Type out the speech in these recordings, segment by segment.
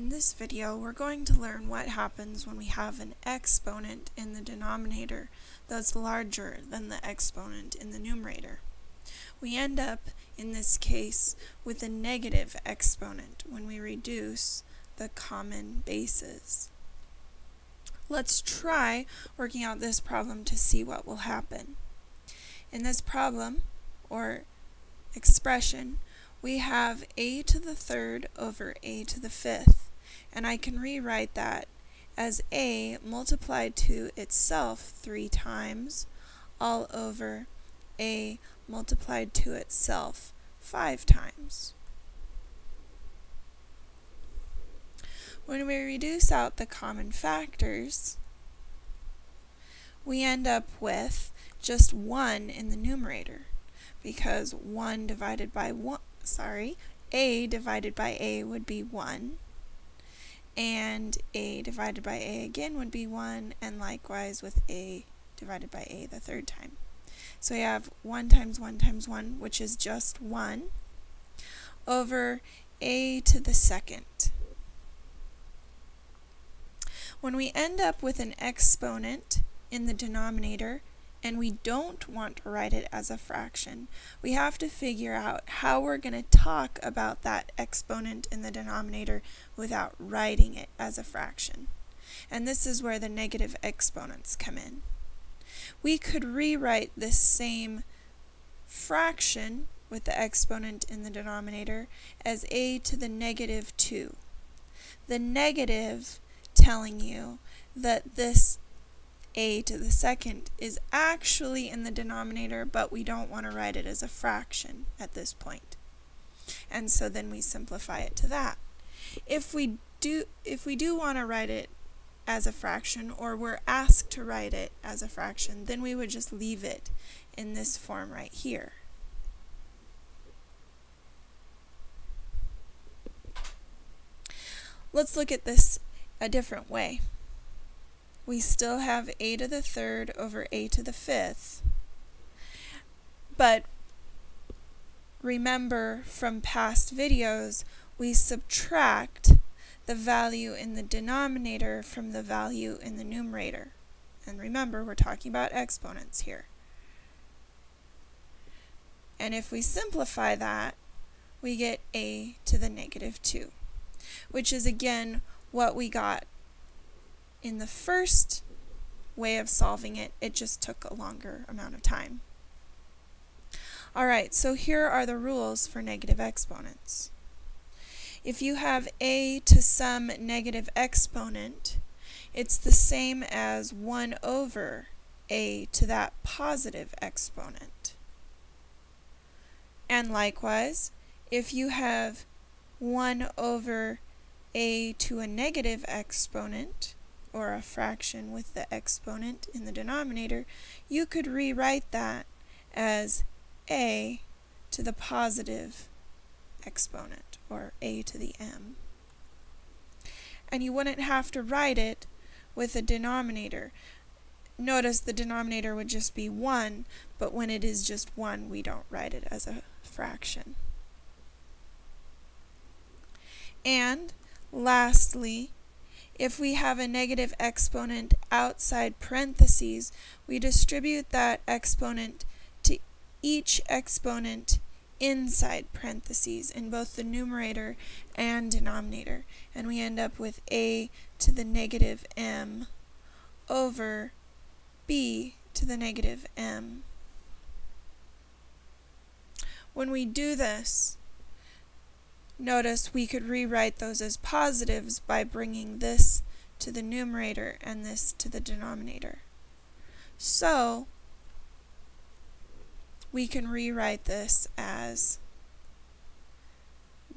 In this video, we're going to learn what happens when we have an exponent in the denominator that's larger than the exponent in the numerator. We end up, in this case, with a negative exponent when we reduce the common bases. Let's try working out this problem to see what will happen. In this problem, or expression, we have a to the third over a to the fifth, and I can rewrite that as a multiplied to itself three times all over a multiplied to itself five times. When we reduce out the common factors, we end up with just 1 in the numerator because 1 divided by 1, sorry, a divided by a would be 1, and a divided by a again would be 1, and likewise with a divided by a the third time. So we have 1 times 1 times 1, which is just 1, over a to the second. When we end up with an exponent in the denominator, and we don't want to write it as a fraction, we have to figure out how we're going to talk about that exponent in the denominator without writing it as a fraction. And this is where the negative exponents come in. We could rewrite this same fraction with the exponent in the denominator as a to the negative 2. The negative telling you that this a to the second is actually in the denominator, but we don't want to write it as a fraction at this point. And so then we simplify it to that. If we do, if we do want to write it as a fraction, or we're asked to write it as a fraction, then we would just leave it in this form right here. Let's look at this a different way we still have a to the third over a to the fifth. But remember from past videos, we subtract the value in the denominator from the value in the numerator. And remember, we're talking about exponents here. And if we simplify that, we get a to the negative 2, which is again what we got in the first way of solving it, it just took a longer amount of time. Alright, so here are the rules for negative exponents. If you have a to some negative exponent, it's the same as 1 over a to that positive exponent. And likewise, if you have 1 over a to a negative exponent, or a fraction with the exponent in the denominator, you could rewrite that as a to the positive exponent, or a to the m. And you wouldn't have to write it with a denominator. Notice the denominator would just be 1, but when it is just 1, we don't write it as a fraction. And lastly, if we have a negative exponent outside parentheses, we distribute that exponent to each exponent inside parentheses in both the numerator and denominator. And we end up with a to the negative m over b to the negative m. When we do this, Notice we could rewrite those as positives by bringing this to the numerator and this to the denominator. So, we can rewrite this as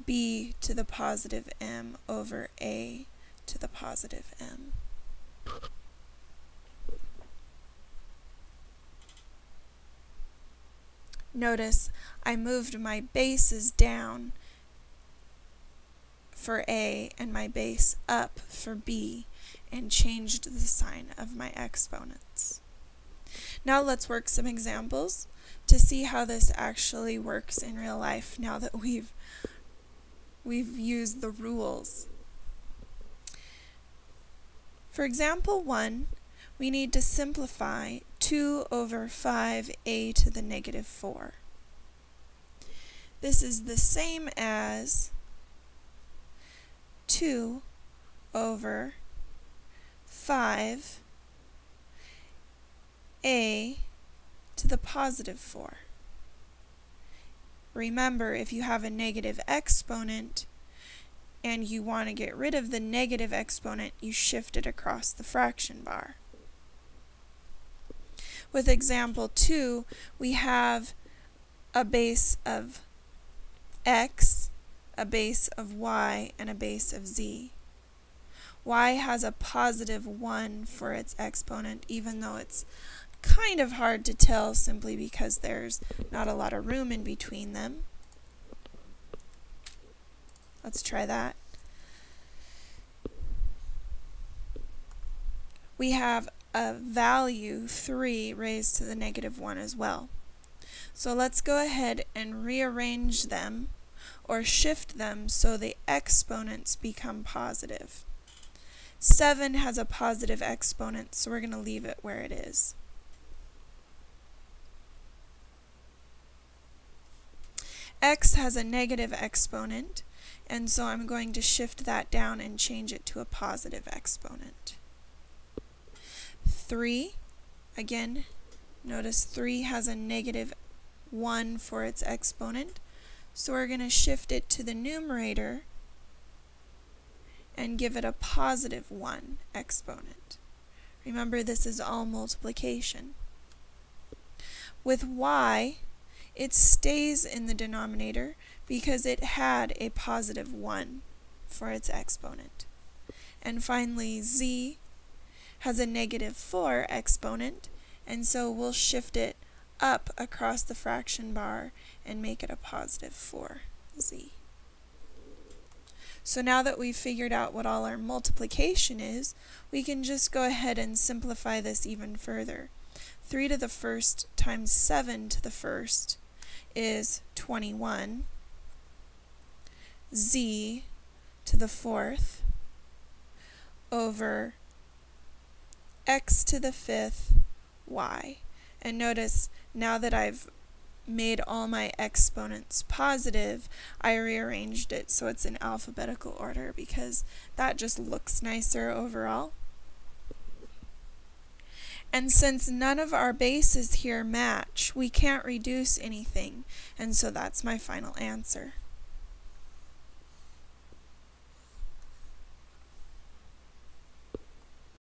b to the positive m over a to the positive m. Notice I moved my bases down for A and my base up for B and changed the sign of my exponents. Now let's work some examples to see how this actually works in real life now that we've we've used the rules. For example 1, we need to simplify 2 over 5a to the negative 4. This is the same as 2 over 5 a to the positive 4. Remember, if you have a negative exponent and you want to get rid of the negative exponent, you shift it across the fraction bar. With example 2, we have a base of x, a base of y, and a base of z. y has a positive 1 for its exponent, even though it's kind of hard to tell simply because there's not a lot of room in between them. Let's try that. We have a value 3 raised to the negative 1 as well. So let's go ahead and rearrange them or shift them so the exponents become positive. 7 has a positive exponent, so we're going to leave it where it is. x has a negative exponent, and so I'm going to shift that down and change it to a positive exponent. 3, again, notice 3 has a negative 1 for its exponent, so we're going to shift it to the numerator and give it a positive 1 exponent. Remember, this is all multiplication. With y, it stays in the denominator because it had a positive 1 for its exponent. And finally, z has a negative 4 exponent, and so we'll shift it up across the fraction bar and make it a positive 4z. So now that we've figured out what all our multiplication is, we can just go ahead and simplify this even further. 3 to the first times 7 to the first is 21. z to the fourth over x to the fifth y. And notice now that I've made all my exponents positive, I rearranged it so it's in alphabetical order because that just looks nicer overall. And since none of our bases here match, we can't reduce anything, and so that's my final answer.